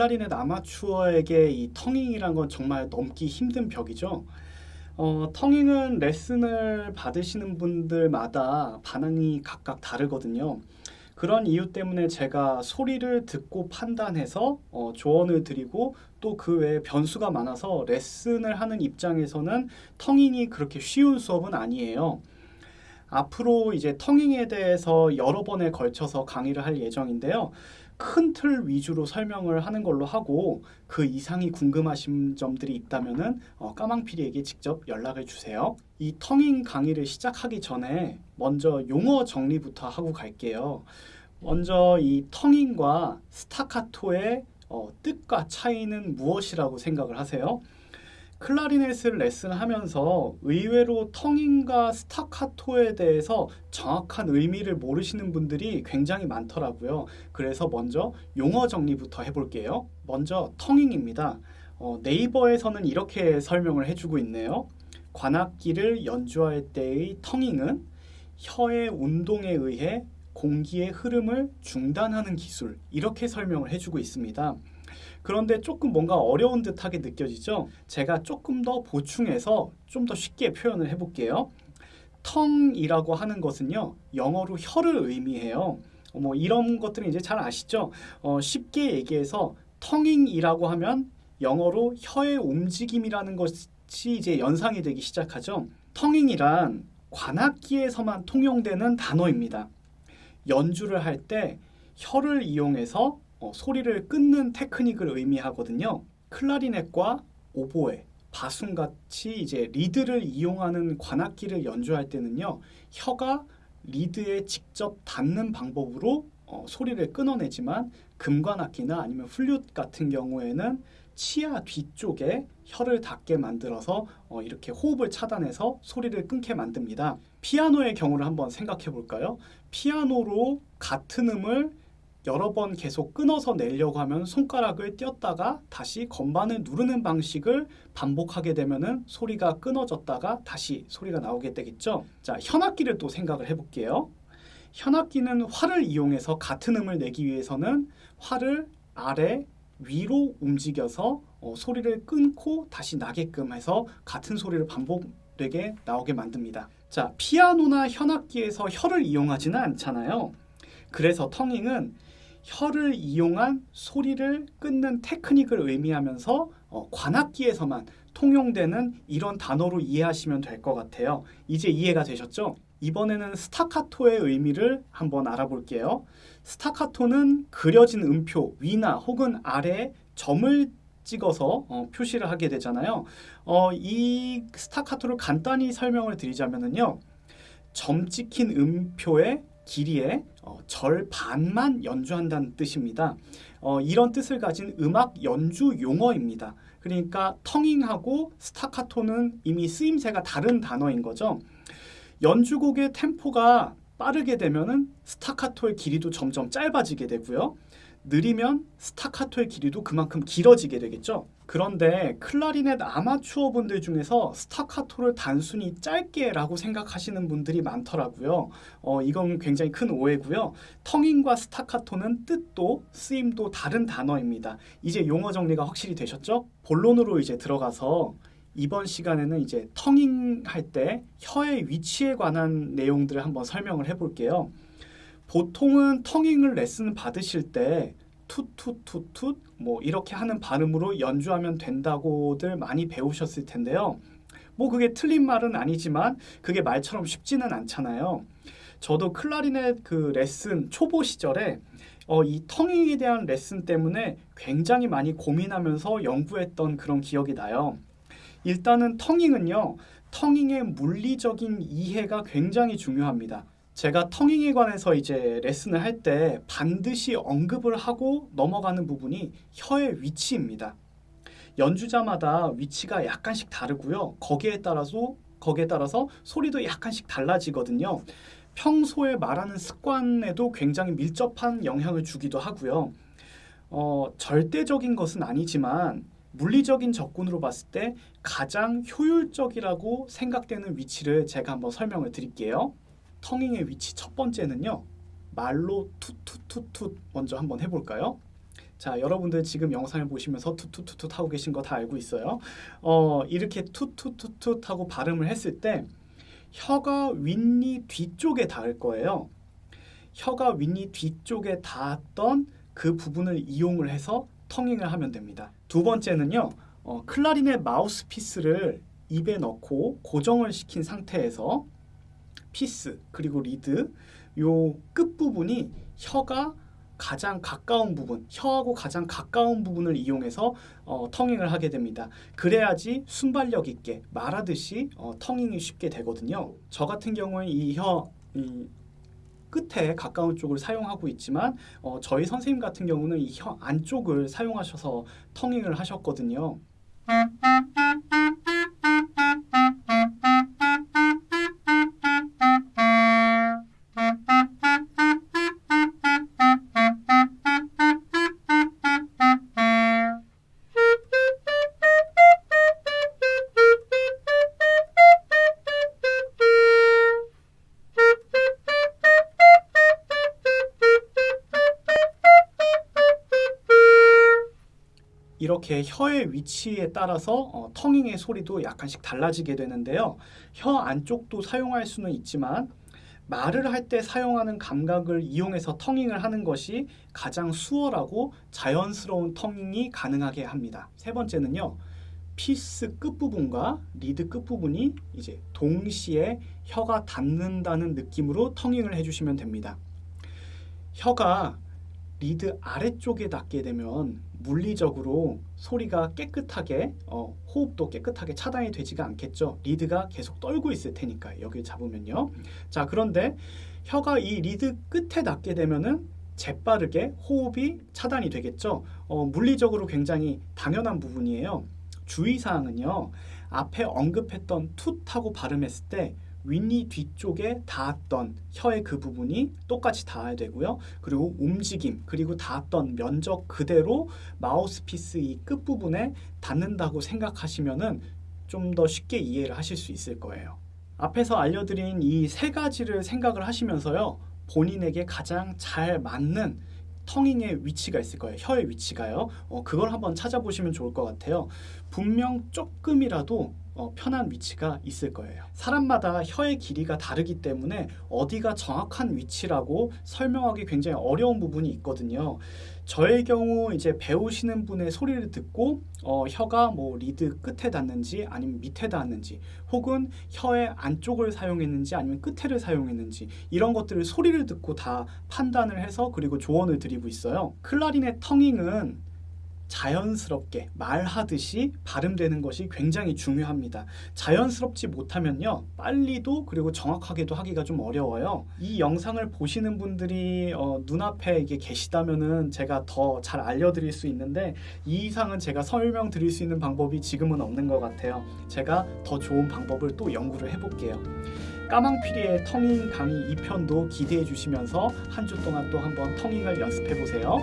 클라리넷 아마추어에게 이 텅잉이란 건 정말 넘기 힘든 벽이죠. 어, 텅잉은 레슨을 받으시는 분들마다 반응이 각각 다르거든요. 그런 이유 때문에 제가 소리를 듣고 판단해서 어, 조언을 드리고 또 그 외에 변수가 많아서 레슨을 하는 입장에서는 텅잉이 그렇게 쉬운 수업은 아니에요. 앞으로 이제 텅잉에 대해서 여러 번에 걸쳐서 강의를 할 예정인데요. 큰 틀 위주로 설명을 하는 걸로 하고 그 이상이 궁금하신 점들이 있다면은 어, 까망피디에게 직접 연락을 주세요. 이 텅잉 강의를 시작하기 전에 먼저 용어 정리부터 하고 갈게요. 먼저 이 텅잉과 스타카토의 어, 뜻과 차이는 무엇이라고 생각을 하세요? 클라리넷을 레슨하면서 의외로 텅잉과 스타카토에 대해서 정확한 의미를 모르시는 분들이 굉장히 많더라고요. 그래서 먼저 용어 정리부터 해볼게요. 먼저 텅잉입니다. 어, 네이버에서는 이렇게 설명을 해주고 있네요. 관악기를 연주할 때의 텅잉은 혀의 운동에 의해 공기의 흐름을 중단하는 기술 이렇게 설명을 해주고 있습니다. 그런데 조금 뭔가 어려운 듯하게 느껴지죠? 제가 조금 더 보충해서 좀 더 쉽게 표현을 해볼게요. 텅이라고 하는 것은요, 영어로 혀를 의미해요. 어, 뭐 이런 것들은 이제 잘 아시죠? 어, 쉽게 얘기해서 텅잉이라고 하면 영어로 혀의 움직임이라는 것이 이제 연상이 되기 시작하죠. 텅잉이란 관악기에서만 통용되는 단어입니다. 연주를 할 때 혀를 이용해서 어, 소리를 끊는 테크닉을 의미하거든요. 클라리넷과 오보에, 바순같이 이제 리드를 이용하는 관악기를 연주할 때는요. 혀가 리드에 직접 닿는 방법으로 어, 소리를 끊어내지만 금관악기나 아니면 플룻 같은 경우에는 치아 뒤쪽에 혀를 닿게 만들어서 어, 이렇게 호흡을 차단해서 소리를 끊게 만듭니다. 피아노의 경우를 한번 생각해 볼까요? 피아노로 같은 음을 여러 번 계속 끊어서 내려고 하면 손가락을 띄었다가 다시 건반을 누르는 방식을 반복하게 되면은 소리가 끊어졌다가 다시 소리가 나오게 되겠죠. 자, 현악기를 또 생각을 해볼게요. 현악기는 활을 이용해서 같은 음을 내기 위해서는 활을 아래 위로 움직여서 어, 소리를 끊고 다시 나게끔 해서 같은 소리를 반복되게 나오게 만듭니다. 자, 피아노나 현악기에서 혀를 이용하지는 않잖아요. 그래서 텅잉은 혀를 이용한 소리를 끊는 테크닉을 의미하면서 어, 관악기에서만 통용되는 이런 단어로 이해하시면 될 것 같아요. 이제 이해가 되셨죠? 이번에는 스타카토의 의미를 한번 알아볼게요. 스타카토는 그려진 음표 위나 혹은 아래에 점을 찍어서 어, 표시를 하게 되잖아요. 어, 이 스타카토를 간단히 설명을 드리자면요. 점 찍힌 음표의 길이의 어, 절반만 연주한다는 뜻입니다. 어, 이런 뜻을 가진 음악 연주 용어입니다. 그러니까 텅잉하고 스타카토는 이미 쓰임새가 다른 단어인 거죠. 연주곡의 템포가 빠르게 되면은 스타카토의 길이도 점점 짧아지게 되고요. 느리면 스타카토의 길이도 그만큼 길어지게 되겠죠. 그런데 클라리넷 아마추어 분들 중에서 스타카토를 단순히 짧게 라고 생각하시는 분들이 많더라고요. 어, 이건 굉장히 큰 오해고요. 텅잉과 스타카토는 뜻도 쓰임도 다른 단어입니다. 이제 용어 정리가 확실히 되셨죠? 본론으로 이제 들어가서 이번 시간에는 이제 텅잉 할 때 혀의 위치에 관한 내용들을 한번 설명을 해볼게요. 보통은 텅잉을 레슨 받으실 때 투투투투 뭐 이렇게 하는 발음으로 연주하면 된다고들 많이 배우셨을 텐데요. 뭐 그게 틀린 말은 아니지만 그게 말처럼 쉽지는 않잖아요. 저도 클라리넷 그 레슨 초보 시절에 어, 이 텅잉에 대한 레슨 때문에 굉장히 많이 고민하면서 연구했던 그런 기억이 나요. 일단은 텅잉은요. 텅잉의 물리적인 이해가 굉장히 중요합니다. 제가 텅잉에 관해서 이제 레슨을 할 때 반드시 언급을 하고 넘어가는 부분이 혀의 위치입니다. 연주자마다 위치가 약간씩 다르고요. 거기에 따라서 거기에 따라서 소리도 약간씩 달라지거든요. 평소에 말하는 습관에도 굉장히 밀접한 영향을 주기도 하고요. 어, 절대적인 것은 아니지만 물리적인 접근으로 봤을 때 가장 효율적이라고 생각되는 위치를 제가 한번 설명을 드릴게요. 텅잉의 위치 첫 번째는요. 말로 투투투투 먼저 한번 해볼까요? 자, 여러분들 지금 영상을 보시면서 투투투투 하고 계신 거 다 알고 있어요. 어, 이렇게 투투투투 하고 발음을 했을 때 혀가 윗니 뒤쪽에 닿을 거예요. 혀가 윗니 뒤쪽에 닿았던 그 부분을 이용을 해서 텅잉을 하면 됩니다. 두 번째는요. 어, 클라리넷 마우스피스를 입에 넣고 고정을 시킨 상태에서 피스 그리고 리드 요 끝부분이 혀가 가장 가까운 부분, 혀하고 가장 가까운 부분을 이용해서 어, 텅잉을 하게 됩니다. 그래야지 순발력 있게 말하듯이 어, 텅잉이 쉽게 되거든요. 저 같은 경우에 이혀 이 끝에 가까운 쪽을 사용하고 있지만 어, 저희 선생님 같은 경우는 이 혀 안쪽을 사용하셔서 텅잉을 하셨거든요. 이렇게 혀의 위치에 따라서 어, 텅잉의 소리도 약간씩 달라지게 되는데요. 혀 안쪽도 사용할 수는 있지만 말을 할 때 사용하는 감각을 이용해서 텅잉을 하는 것이 가장 수월하고 자연스러운 텅잉이 가능하게 합니다. 세 번째는요. 피스 끝부분과 리드 끝부분이 이제 동시에 혀가 닿는다는 느낌으로 텅잉을 해주시면 됩니다. 혀가 리드 아래쪽에 닿게 되면 물리적으로 소리가 깨끗하게 어, 호흡도 깨끗하게 차단이 되지가 않겠죠. 리드가 계속 떨고 있을 테니까 여기를 잡으면요. 자 그런데 혀가 이 리드 끝에 닿게 되면은 재빠르게 호흡이 차단이 되겠죠. 어, 물리적으로 굉장히 당연한 부분이에요. 주의사항은요. 앞에 언급했던 툭하고 발음했을 때 윗니 뒤쪽에 닿았던 혀의 그 부분이 똑같이 닿아야 되고요. 그리고 움직임 그리고 닿았던 면적 그대로 마우스피스 이 끝부분에 닿는다고 생각하시면 은 좀 더 쉽게 이해를 하실 수 있을 거예요. 앞에서 알려드린 이 세 가지를 생각을 하시면서요. 본인에게 가장 잘 맞는 텅잉의 위치가 있을 거예요. 혀의 위치가요. 어, 그걸 한번 찾아보시면 좋을 것 같아요. 분명 조금이라도 어, 편한 위치가 있을 거예요. 사람마다 혀의 길이가 다르기 때문에 어디가 정확한 위치라고 설명하기 굉장히 어려운 부분이 있거든요. 저의 경우 이제 배우시는 분의 소리를 듣고 어, 혀가 뭐 리드 끝에 닿는지 아니면 밑에 닿는지 혹은 혀의 안쪽을 사용했는지 아니면 끝에를 사용했는지 이런 것들을 소리를 듣고 다 판단을 해서 그리고 조언을 드리고 있어요. 클라리넷 텅잉은 자연스럽게 말하듯이 발음되는 것이 굉장히 중요합니다. 자연스럽지 못하면요. 빨리도 그리고 정확하게도 하기가 좀 어려워요. 이 영상을 보시는 분들이 어, 눈앞에 이게 계시다면은 제가 더 잘 알려드릴 수 있는데 이 이상은 제가 설명드릴 수 있는 방법이 지금은 없는 것 같아요. 제가 더 좋은 방법을 또 연구를 해볼게요. 까망피리의 텅잉 강의 2편도 기대해 주시면서 한 주 동안 또 한번 텅잉을 연습해 보세요.